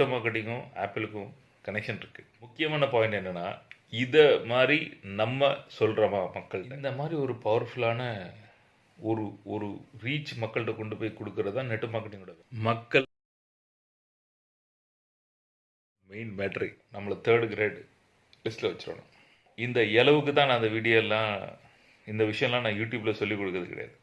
Net மார்க்கெட்டிங்கும் ஆப்பிளுக்கும் connection இருக்குது முக்கியமான பாயிண்ட் என்னென்னா இதை மாதிரி நம்ம சொல்கிறோமா மக்கள் இந்த மாதிரி ஒரு பவர்ஃபுல்லான ஒரு ஒரு ரீச் மக்கள்கிட்ட கொண்டு போய் கொடுக்கறது தான் நெட் மார்க்கெட்டிங்கோட மக்கள் மெயின் பேட்டரி நம்மளை தேர்ட் கிரேட் லிஸ்ட்டில் வச்சிடணும் இந்த இளவுக்கு தான் நான் அந்த வீடியோ எல்லாம் இந்த விஷயம்லாம் நான் யூடியூப்பில் சொல்லிக் கொடுக்கறது கிடையாது.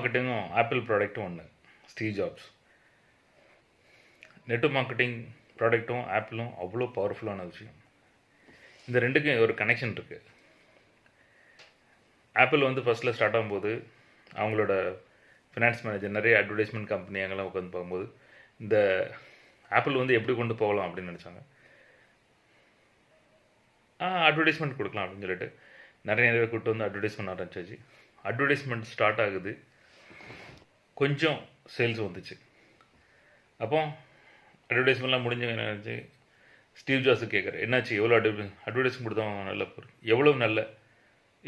மார்க்கெட்டிங்கும் ஆப்பிள் ப்ராடக்ட்டும் ஒன்று ஸ்டீவ் ஜாப்ஸ் நெட்டு மார்க்கெட்டிங் ப்ராடக்ட்டும் ஆப்பிளும் அவ்வளோ பவர்ஃபுல்லான விஷயம். இந்த ரெண்டுக்கும் ஒரு கனெக்ஷன் இருக்குது ஆப்பிள் வந்து ஃபஸ்ட்டில் ஸ்டார்ட் ஆகும்போது அவங்களோட ஃபினான்ஸ் மேனேஜர் நிறைய அட்வர்டைஸ்மெண்ட் கம்பெனி அங்கெல்லாம் உட்காந்து பார்க்கும்போது இந்த ஆப்பிள் வந்து எப்படி கொண்டு போகலாம் அப்படின்னு நினச்சாங்க. அட்வர்டைஸ்மெண்ட் கொடுக்கலாம் அப்படின்னு சொல்லிட்டு நிறைய நிறைய கூப்பிட்டு வந்து அட்வர்டைஸ்மெண்ட் ஆரம்பிச்சாச்சு. அட்வர்டைஸ்மெண்ட் ஸ்டார்ட் ஆகுது. கொஞ்சம் சேல்ஸ் வந்துச்சு. அப்போ அட்வர்டைஸ்மெண்ட்லாம் என்ன என்னாச்சு ஸ்டீவ் ஜாஸு கேட்குறேன் என்னாச்சு? எவ்வளோ அட்வர்டை அட்வர்டைஸ்மெண்ட் கொடுத்தோம் நல்ல பொருள். எவ்வளோ நல்ல?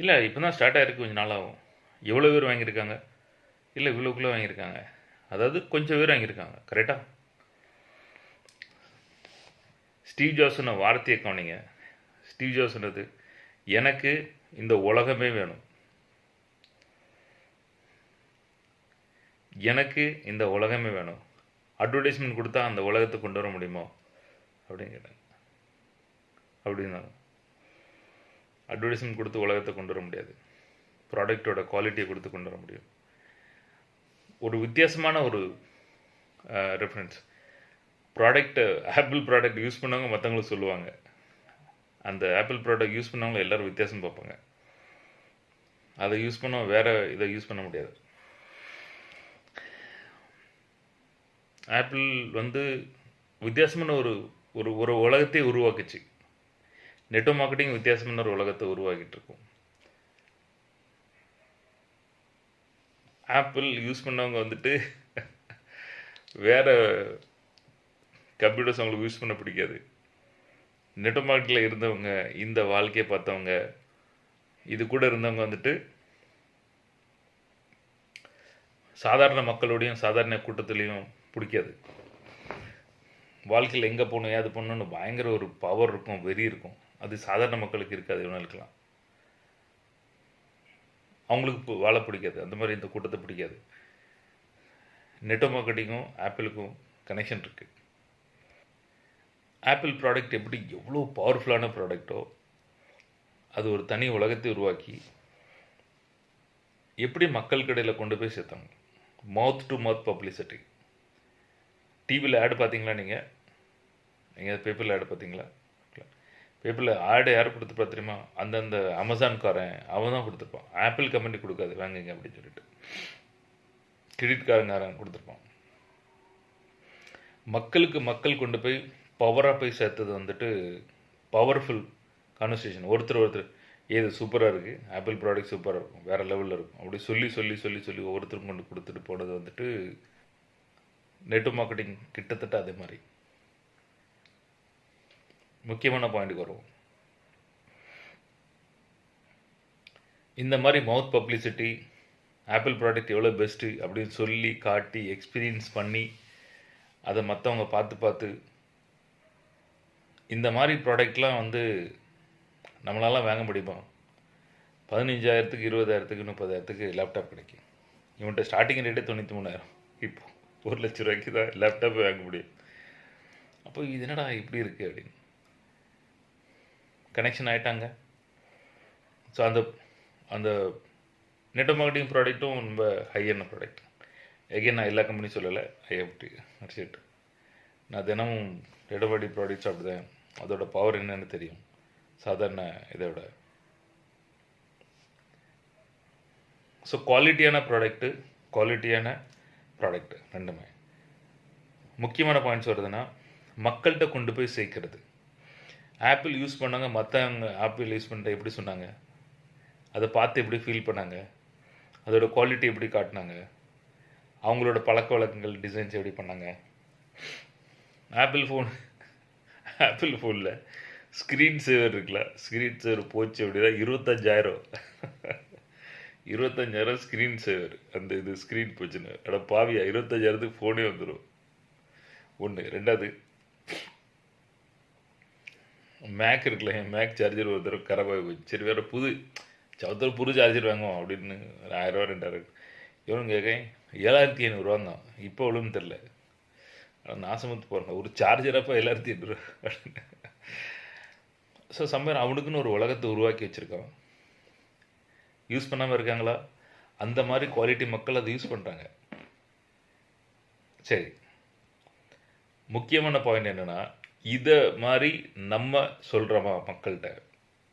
இல்லை இப்போ தான் ஸ்டார்ட் ஆகிருக்கு கொஞ்சம் நாளாகும். எவ்வளோ பேர் வாங்கியிருக்காங்க? இல்லை இவ்வளோக்குள்ளே வாங்கியிருக்காங்க. அதாவது கொஞ்சம் பேர் வாங்கியிருக்காங்க. கரெக்டாக ஸ்டீவ் ஜாஸ்ன வார்த்தையை கவனிங்க. ஸ்டீவ் ஜாஸ்ன்றது எனக்கு இந்த உலகமே வேணும். எனக்கு இந்த உலகமே வேணும். அட்வர்டைஸ்மெண்ட் கொடுத்தா அந்த உலகத்தை கொண்டு வர முடியுமோ? அப்படின்னு கேட்டாங்க. அப்படின்னாங்க. அட்வர்டைஸ்மெண்ட் கொடுத்து உலகத்தை கொண்டு வர முடியாது. ப்ராடக்டோட குவாலிட்டியை கொடுத்து கொண்டு வர முடியும். ஒரு வித்தியாசமான ஒரு ரெஃபரன்ஸ் ப்ராடக்ட்டை ஆப்பிள் ப்ராடக்ட் யூஸ் பண்ணவங்க மற்றவங்களுக்கு சொல்லுவாங்க. அந்த ஆப்பிள் ப்ராடக்ட் யூஸ் பண்ணவங்க எல்லோரும் வித்தியாசம் பார்ப்பாங்க. அதை யூஸ் பண்ண வேறு இதை யூஸ் பண்ண முடியாது. ஆப்பிள் வந்து வித்தியாசமான ஒரு ஒரு ஒரு உலகத்தை உருவாக்குச்சு. நெட்டோ மார்க்கெட்டிங் வித்தியாசமான ஒரு உலகத்தை உருவாக்கிட்டு இருக்கும் ஆப்பிள் யூஸ் பண்ணவங்க வந்துட்டு வேற கம்ப்யூட்டர்ஸ் அவங்களுக்கு யூஸ் பண்ண பிடிக்காது. நெட்டோ மார்க்கெட்டில் இருந்தவங்க இந்த வாழ்க்கையை பார்த்தவங்க இது கூட இருந்தவங்க வந்துட்டு சாதாரண மக்களோடையும் சாதாரண கூட்டத்துலேயும் பிடிக்காது. வாழ்க்கையில் எங்கே போகணும் ஏது பண்ணணும்னு பயங்கர ஒரு பவர் இருக்கும் வெறி இருக்கும். அது சாதாரண மக்களுக்கு இருக்காது இவனுக்கெல்லாம் அவங்களுக்கு வாழ பிடிக்காது. அந்த மாதிரி இந்த கூட்டத்தை பிடிக்காது. நெட்டோ மார்க்கெட்டிங்கும் ஆப்பிளுக்கும் கனெக்ஷன் இருக்குது ஆப்பிள் ப்ராடக்ட் எப்படி எவ்வளோ பவர்ஃபுல்லான ப்ராடக்டோ அது ஒரு தனி உலகத்தை உருவாக்கி எப்படி மக்கள் கடையில் கொண்டு போய் சேர்த்தாங்க? மவுத் டு மவுத் பப்ளிசிட்டி டிவியில் ஆடு பார்த்தீங்களா நீங்கள் நீங்கள் பேப்பரில் ஆடு பார்த்தீங்களா பேப்பரில் ஆடு யார் கொடுத்துருப்பா தெரியுமா அந்தந்த அமேசான்காரன் அவன் தான் கொடுத்துருப்பான். ஆப்பிள் கம்பெனி கொடுக்காது வாங்குங்க அப்படின்னு சொல்லிட்டு. கிரெடிட் காரங்காரன் கொடுத்துருப்பான். மக்களுக்கு மக்கள் கொண்டு போய் பவராக போய் சேர்த்தது வந்துட்டு பவர்ஃபுல் கான்வர்சேஷன் ஒருத்தர் ஒருத்தர் ஏது சூப்பராக இருக்குது ஆப்பிள் ப்ராடக்ட் சூப்பராக இருக்கும். வேறு லெவலில் இருக்கும். அப்படி சொல்லி சொல்லி சொல்லி சொல்லி ஒவ்வொருத்தரும் கொண்டு கொடுத்துட்டு போனது வந்துட்டு நெட்டு மார்க்கெட்டிங் கிட்டத்தட்ட அதே மாதிரி. முக்கியமான பாயிண்ட்டுக்கு வருவோம். இந்த மாதிரி மவுத் பப்ளிசிட்டி ஆப்பிள் ப்ராடக்ட் எவ்வளோ பெஸ்ட்டு அப்படின்னு சொல்லி காட்டி எக்ஸ்பீரியன்ஸ் பண்ணி அதை மற்றவங்க பார்த்து பார்த்து இந்த மாதிரி ப்ராடக்ட்லாம் வந்து நம்மளாலாம் வாங்க முடியுமா? பதினஞ்சாயிரத்துக்கு இருபதாயிரத்துக்கு முப்பதாயிரத்துக்கு லேப்டாப் கிடைக்கும். இவன்கிட்ட ஸ்டார்டிங் ரேட்டே தொண்ணூற்றி மூணாயிரம். இப்போ. ஒரு லட்ச ரூபாய்க்கு தான் லேப்டாப் வாங்க முடியும். அப்போ இது என்னடா இப்படி இருக்குது அப்படின்னு. கனெக்ஷன் ஆகிட்டாங்க ஸோ அந்த அந்த நெட் மார்க்கெட்டிங் ப்ராடக்ட்டும் ரொம்ப ஹையான ப்ராடக்ட் எகைன் நான் எல்லா கம்பெனியும் சொல்லலை. ஐஎஃப்டி அடிச்சிட்டு நான் தினமும் நெடபாடி ப்ராடக்ட்ஸ் சாப்பிடுதேன் அதோட பவர் என்னென்னு தெரியும். சாதாரண இதை விட. ஸோ குவாலிட்டியான ப்ராடக்ட்டு குவாலிட்டியான ப்ராடக்ட் ரெண்டுமே. முக்கியமான பாயிண்ட்ஸ் வருதுன்னா மக்கள்கிட்ட கொண்டு போய் சேர்க்கறது. ஆப்பிள் யூஸ் பண்ணாங்க மற்றவங்க ஆப்பிள் யூஸ் பண்ணிட்டு எப்படி சொன்னாங்க? அதை பார்த்து எப்படி ஃபீல் பண்ணாங்க? அதோட குவாலிட்டி எப்படி காட்டினாங்க? அவங்களோட பழக்க வழக்கங்கள் டிசைன்ஸ் எப்படி பண்ணாங்க? ஆப்பிள் ஃபோன் ஆப்பிள் ஃபோனில் ஸ்க்ரீன் சேவர் இருக்குல்ல? ஸ்க்ரீன் சேவர் போச்சு அப்படின்னா இருபத்தஞ்சாயிரம். இருபத்தஞ்சாயிரம் ஸ்க்ரீன் சேவர் அந்த இது ஸ்க்ரீன் போச்சுன்னு. அட பாவியா இருபத்தஞ்சாயிரத்துக்கு ஃபோனே வந்துடும் ஒன்று ரெண்டாவது மேக் இருக்குல்ல என் மேக் சார்ஜர் ஒரு தடவை கரபாய் போச்சு. சரி வேறு புது சவுத்தர் புது சார்ஜர் வாங்குவோம் அப்படின்னு ஒரு ஆயிரரூவா ரெண்டாயிரம் இவனு கேட்கேன் ஏழாயிரத்தி ஐநூறுவாங்க இப்போ எவ்வளோன்னு தெரில நாசமத்து போகிறாங்க ஒரு சார்ஜரப்போ ஏழாயிரத்தி ஐநூறுரூவா ஸோ சம்பர் அவனுக்குன்னு ஒரு உலகத்தை உருவாக்கி வச்சுருக்கான். யூஸ் பண்ணாமல் இருக்காங்களா? அந்த மாதிரி குவாலிட்டி மக்கள் அதை யூஸ் பண்ணுறாங்க சரி. முக்கியமான பாயிண்ட் என்னென்னா இதை மாதிரி நம்ம சொல்கிறோமா மக்கள்கிட்ட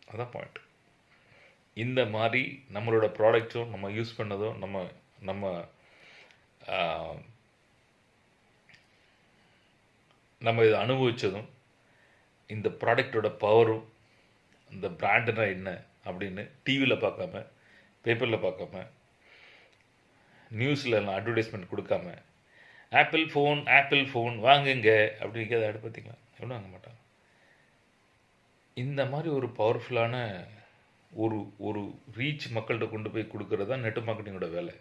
அதான் பாயிண்ட் இந்த மாதிரி நம்மளோட ப்ராடக்ட்ஸும் நம்ம யூஸ் பண்ணதும் நம்ம நம்ம நம்ம இதை அனுபவித்ததும் இந்த ப்ராடக்டோட பவரும் இந்த பிராண்டுனா என்ன அப்படின்னு டிவியில் பார்க்காம பேப்பரில் பார்க்காம நியூஸில் அட்வர்டைஸ்மெண்ட் கொடுக்காம ஆப்பிள் ஃபோன் ஆப்பிள் ஃபோன் வாங்குங்க அப்படிங்க அதை பார்த்தீங்களா? எவ்வளோ வாங்க மாட்டாங்க? இந்த மாதிரி ஒரு பவர்ஃபுல்லான ஒரு ஒரு ரீச் மக்கள்கிட்ட கொண்டு போய் கொடுக்கறது தான் நெட் மார்க்கெட்டிங்கோட வேலை.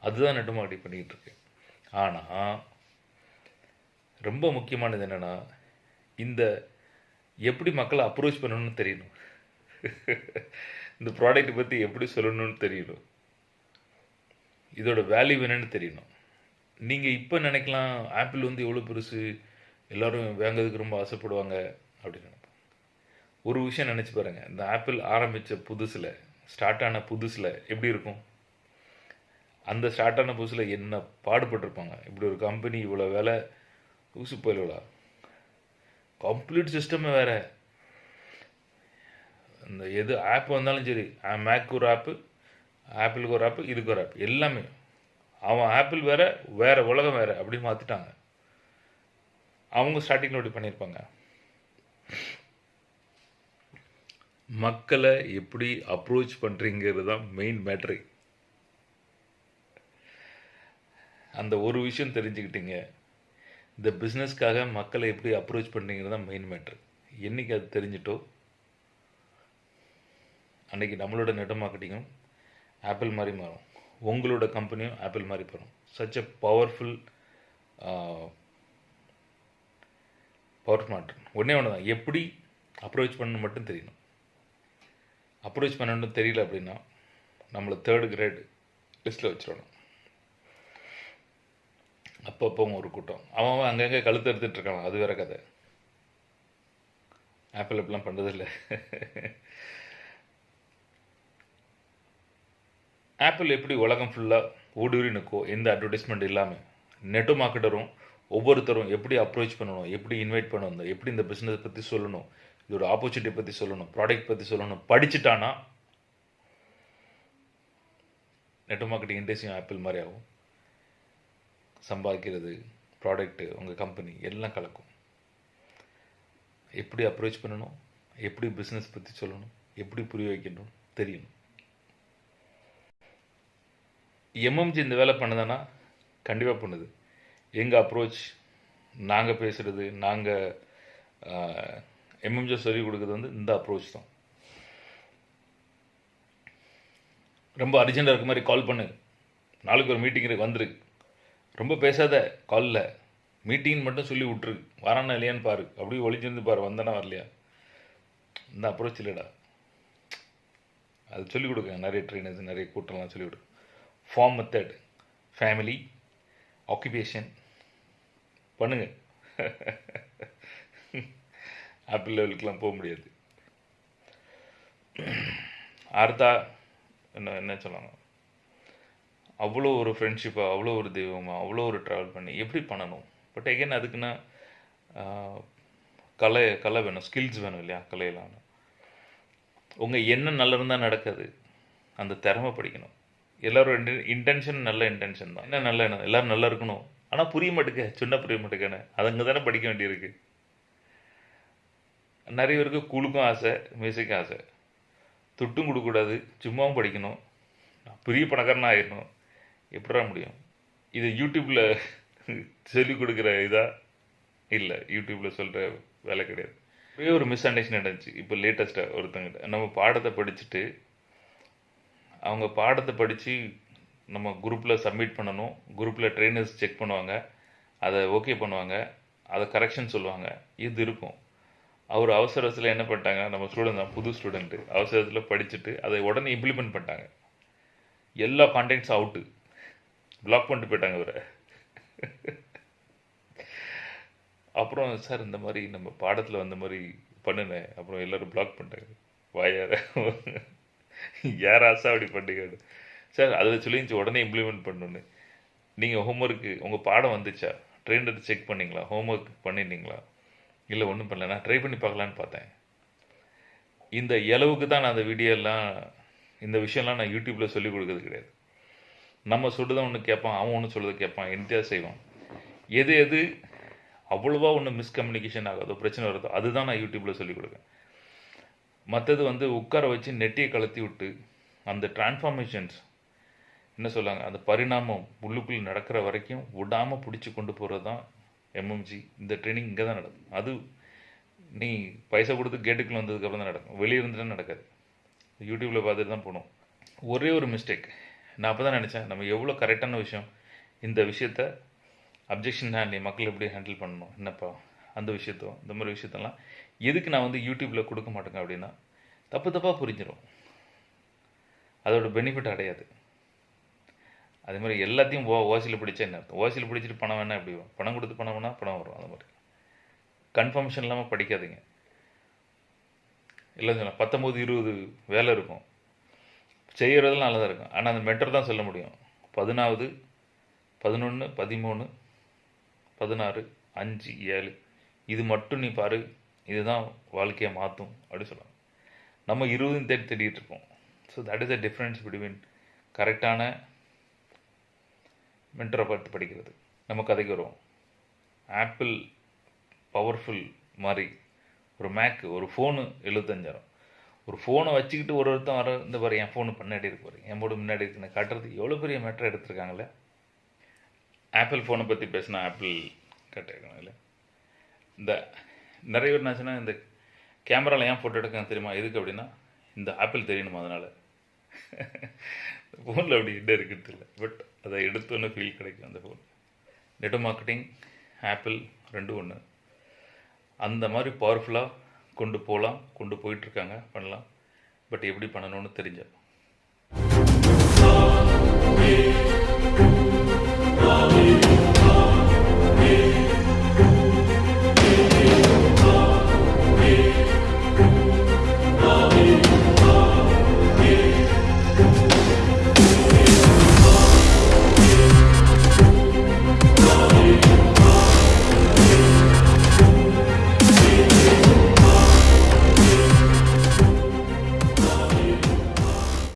அதுதான் நெட் மார்க்கெட்டிங் பண்ணிக்கிட்டு இருக்கு. ஆனால் ரொம்ப முக்கியமானது என்னென்னா இந்த எப்படி மக்களை அப்ரோச் பண்ணணும்னு தெரியணும். இந்த ப்ராடக்ட் பற்றி எப்படி சொல்லணும்னு தெரியணும். இதோட வேல்யூ என்னன்னு தெரியணும். நீங்கள் இப்போ நினைக்கலாம் ஆப்பிள் வந்து எவ்வளோ பெருசு எல்லோரும் வாங்குறதுக்கு ரொம்ப ஆசைப்படுவாங்க அப்படின்னு நினைப்போம். ஒரு விஷயம் நினச்சி பாருங்கள் இந்த ஆப்பிள் ஆரம்பித்த புதுசில் ஸ்டார்ட் ஆன புதுசில் எப்படி இருக்கும்? அந்த ஸ்டார்ட் ஆன புதுசில் என்ன பாடுபட்டிருப்பாங்க? இப்படி ஒரு கம்பெனி இவ்வளோ வேலை ஊசு போயிலா கம்ப்ளீட் சிஸ்டமே வேறு. இந்த எது ஆப் வந்தாலும் சரி மேக்கு ஒரு ஆப்பு ஆப்பிளுக்கு ஒரு ஆப்பு இதுக்கு ஒரு ஆப் எல்லாமே. அவன் ஆப்பிள் வேறு வேறு உலகம் வேறு அப்படின்னு மாற்றிட்டாங்க அவங்க ஸ்டார்டிங்கில் அப்படி பண்ணியிருப்பாங்க. மக்களை எப்படி அப்ரோச் பண்ணுறீங்கிறது தான் மெயின் மேட்ரு அந்த ஒரு விஷயம் தெரிஞ்சுக்கிட்டீங்க. இந்த பிஸ்னஸ்க்காக மக்களை எப்படி அப்ரோச் பண்ணுறீங்கிறது தான் மெயின் மேட்ரு என்னைக்கு அது தெரிஞ்சிட்டோ அன்னைக்கு நம்மளோட நெட் மார்க்கெட்டிங்கும் ஆப்பிள் மாதிரி மாறும். உங்களோட கம்பெனியும் ஆப்பிள் மாதிரி போகும் சச் அ பவர்ஃபுல் பவர் மாற்றம் ஒன்றே ஒன்று தான் எப்படி அப்ரோச் பண்ணணும் மட்டும் தெரியணும். அப்ரோச் பண்ணணும் தெரியல அப்படின்னா நம்மளை தேர்ட் கிரேட் லிஸ்ட்டில் வச்சிடணும். அப்பப்போ ஒரு கூட்டம். அவன் அவன் அங்கங்கே கழுத்து எடுத்துகிட்டு இருக்கான். அது வேற கதை. ஆப்பிள் இப்பெல்லாம் பண்ணுறதில்ல ஆப்பிள் எப்படி உலகம் ஃபுல்லாக ஊடுருவி நிற்கோ எந்த அட்வர்டைஸ்மெண்ட் இல்லாமல் நெட்டு மார்க்கெட்டரும் ஒவ்வொருத்தரும் எப்படி அப்ரோச் பண்ணணும் எப்படி இன்வைட் பண்ணணும் எப்படி இந்த பிஸ்னஸ் பற்றி சொல்லணும் இதோட ஆப்பர்ச்சுனிட்டி பற்றி சொல்லணும் ப்ராடக்ட் பற்றி சொல்லணும் படிச்சுட்டானா நெட் மார்க்கெட்டிங் இண்டஸ்ட்ரியும் ஆப்பிள் மாதிரி ஆகும் சம்பாதிக்கிறது ப்ராடக்ட்டு உங்கள் கம்பெனி எல்லாம் கலக்கும். எப்படி அப்ரோச் பண்ணணும் எப்படி பிஸ்னஸ் பற்றி சொல்லணும் எப்படி புரிய வைக்கணும் தெரியணும். எம்எம்ஜி இந்த வேலை பண்ணுதுன்னா கண்டிப்பாக பண்ணுது. எங்கள் அப்ரோச் நாங்கள் பேசுகிறது நாங்கள் எம்எம்ஜி சொல்லிக் கொடுக்குறது வந்து இந்த அப்ரோச் தான். ரொம்ப அர்ஜென்ட்டாக இருக்க மாதிரி கால் பண்ணு. நாளைக்கு ஒரு மீட்டிங் இருக்கு வந்துருக்கு ரொம்ப பேசாத காலில் மீட்டிங் மட்டும் சொல்லி விட்ரு வரானா இல்லையான்னு பாரு. அப்படியே ஒழிஞ்சிருந்து பாரு வந்தானா வரலையா? இந்த அப்ரோச் இல்லைடா. அது சொல்லிக் கொடுங்க நிறைய ட்ரைனர்ஸ் நிறைய கூட்டம்லாம் சொல்லிக் கொடுங்க ஃபார்ம் மெத்தட் ஃபேமிலி ஆக்குபேஷன் பண்ணுங்க. ஆப்பிள் லெவலுக்கெலாம் போக முடியாது. அடுத்தா என்ன என்ன சொல்லுவாங்க அவ்வளோ ஒரு ஃப்ரெண்ட்ஷிப்பாக அவ்வளோ ஒரு தெய்வமாக அவ்வளோ ஒரு ட்ராவல் பண்ணி எப்படி பண்ணணும்? பட் எகைன் அதுக்குன்னா கலை கலை வேணும் ஸ்கில்ஸ் வேணும் இல்லையா கலையெல்லாம் உங்கள் என்ன நல்லா இருந்தால் நடக்காது. அந்த திறமை படிக்கணும். எல்லாரும் இன்டென்ஷன் நல்ல இன்டென்ஷன் தான். என்ன நல்ல எண்ணம் எல்லாரும் நல்லா இருக்கணும். ஆனால் புரிய மாட்டேங்க. சொன்ன புரிய மாட்டேங்கன்னு அது அங்கே தானே படிக்க வேண்டியிருக்கு. நிறைய பேருக்கு குழுக்கும் ஆசை மியூசிக்கும் ஆசை. துட்டும் கொடுக்கக்கூடாது. சும்மாவும் படிக்கணும். புரிய பெரிய பணக்காரனாக ஆயிடணும். எப்படா முடியும்? இது யூடியூப்பில் சொல்லிக் கொடுக்குற இதாக இல்லை யூடியூப்பில் சொல்கிற வேலை கிடையாது. ஒரே ஒரு மிஸ் அண்டர்ஸ்டாண்டிங் நடந்துச்சு. இப்போ லேட்டஸ்ட்டாக ஒருத்தங்கிட்ட. நம்ம பாடத்தை படிச்சுட்டு அவங்க பாடத்தை படித்து நம்ம குரூப்பில் சப்மிட் பண்ணணும். குரூப்பில் ட்ரெயினர்ஸ் செக் பண்ணுவாங்க. அதை ஓகே பண்ணுவாங்க. அதை கரெக்ஷன் சொல்லுவாங்க. இது இருக்கும். அவர் அவசரத்தில் என்ன பண்ணிட்டாங்க? நம்ம ஸ்டூடெண்ட் தான் புது ஸ்டூடெண்ட்டு அவசரத்தில் படிச்சுட்டு அதை உடனே இம்ப்ளிமெண்ட் பண்ணிட்டாங்க. எல்லா கான்டென்ட்ஸும் அவுட்டு பிளாக் பண்ணிட்டு போயிட்டாங்க அவரை அப்புறம் சார் இந்த மாதிரி நம்ம பாடத்தில் வந்த மாதிரி பண்ணுனேன். அப்புறம் எல்லோரும் பிளாக் பண்ணிட்டாங்க. வாயார. யாராசா அப்படி பண்ணுங்க சார் அதில் சொல்லிச்சு உடனே இம்ப்ளிமெண்ட் பண்ணணுன்னு நீங்கள் ஹோம்ஒர்க்கு உங்கள் பாடம் வந்துச்சா? ட்ரெயினர் செக் பண்ணிங்களா? ஹோம்ஒர்க் பண்ணிட்டீங்களா இல்லை ஒன்றும் பண்ணல நான் ட்ரை பண்ணி பார்க்கலான்னு பார்த்தேன். இந்த இளவுக்கு தான் நான் அந்த வீடியோலாம் இந்த விஷயம்லாம் நான் யூடியூப்பில் சொல்லிக் கொடுக்கறது கிடையாது. நம்ம சொல்லுதான் ஒன்று கேட்பான் அவன் ஒன்று சொல்கிறது கேட்பான் என்கிட்ட செய்வான்? எது எது அவ்வளோவா ஒன்று மிஸ்கம்யூனிகேஷன் ஆகாதோ பிரச்சனை வருதோ அதுதான் நான் யூடியூப்பில் சொல்லிக் கொடுக்கேன் மற்றது வந்து உட்கார வச்சு நெட்டியை கலத்தி விட்டு அந்த டிரான்ஸ்ஃபார்மேஷன்ஸ் என்ன சொல்லாங்க அந்த பரிணாமம் உள்ளுக்குள்ளே நடக்கிற வரைக்கும் விடாமல் பிடிச்சி கொண்டு போகிறது தான் எம்எம்ஜி இந்த ட்ரைனிங் இங்கே தான் நடக்கும் அது நீ பைசா கொடுத்து கேட்டுக்குள்ளே வந்ததுக்கப்புறம் தான் நடக்கும். வெளியே இருந்துட்டு நடக்காது. யூடியூப்பில் பார்த்துட்டு தான் போகணும். ஒரே ஒரு மிஸ்டேக் நான் அப்போ தான் நினச்சேன் நம்ம எவ்வளோ கரெக்டான விஷயம் இந்த விஷயத்த அப்ஜெக்ஷன் ஹேண்ட்லிங் மக்கள் எப்படி ஹேண்டில் பண்ணணும் என்னப்பா அந்த விஷயத்தோ இந்த மாதிரி விஷயத்தெல்லாம் எதுக்கு நான் வந்து யூடியூப்பில் கொடுக்க மாட்டேங்க அப்படின்னா தப்பு தப்பாக புரிஞ்சிடும் அதோட பெனிஃபிட் அடையாது. அதே மாதிரி எல்லாத்தையும் ஓ ஓசியில் பிடிச்சா என்ன அர்த்தம்? ஓசியில் பிடிச்சிட்டு பணம் வேணால் எப்படி வரும்? பணம் கொடுத்து பணம் வேணால் பணம் வரும் அந்த மாதிரி. கன்ஃபர்மேஷன் இல்லாமல் படிக்காதீங்க. இல்லை சொல்லலாம் பத்தொம்போது இருபது வேலை இருக்கும். செய்கிறதுலாம் நல்லா தான் இருக்கும். ஆனால் அந்த மெட்டர் தான் சொல்ல முடியும். பதினாவது பதினொன்று பதிமூணு பதினாறு அஞ்சு ஏழு. இது மட்டும் நீ பாரு. இதுதான் வாழ்க்கையை மாற்றும் அப்படின்னு சொல்லுவாங்க நம்ம இருபதும் தேடி தேடிட்டு இருக்கோம். So that is the difference between கரெக்டான மென்டரை பார்த்து படிக்கிறது. நம்ம கதைக்கு வருவோம். ஆப்பிள் பவர்ஃபுல் மாதிரி ஒரு மேக்கு ஒரு ஃபோனு எழுபத்தஞ்சாயிரம். ஒரு ஃபோனை வச்சுக்கிட்டு ஒரு ஒருத்தன் வர இந்த பாரு என் ஃபோனு பின்னாடி இருக்கு பாரு என் போடு முன்னாடி இருக்குன்னு காட்டுறது எவ்வளோ பெரிய மேட்டர் எடுத்திருக்காங்களே? ஆப்பிள் ஃபோனை பற்றி பேசினா ஆப்பிள் கட்டிருக்காங்க இல்லை? இந்த நிறைய பேர் என்னாச்சுன்னா இந்த கேமராவில் ஏன் ஃபோட்டோ எடுக்க தெரியுமா? எதுக்கு அப்படின்னா இந்த ஆப்பிள் தெரியணுமா அதனால். ஃபோனில் அப்படி என்ன இருக்கிறது இல்லை. பட் அதை எடுத்தோன்னு ஃபீல் கிடைக்கும் அந்த ஃபோன் நெட் மார்க்கெட்டிங் ஆப்பிள் ரெண்டு ஒன்று அந்த மாதிரி பவர்ஃபுல்லாக கொண்டு போகலாம் கொண்டு போயிட்டுருக்காங்க பண்ணலாம். பட் எப்படி பண்ணணும்னு தெரிஞ்சோம்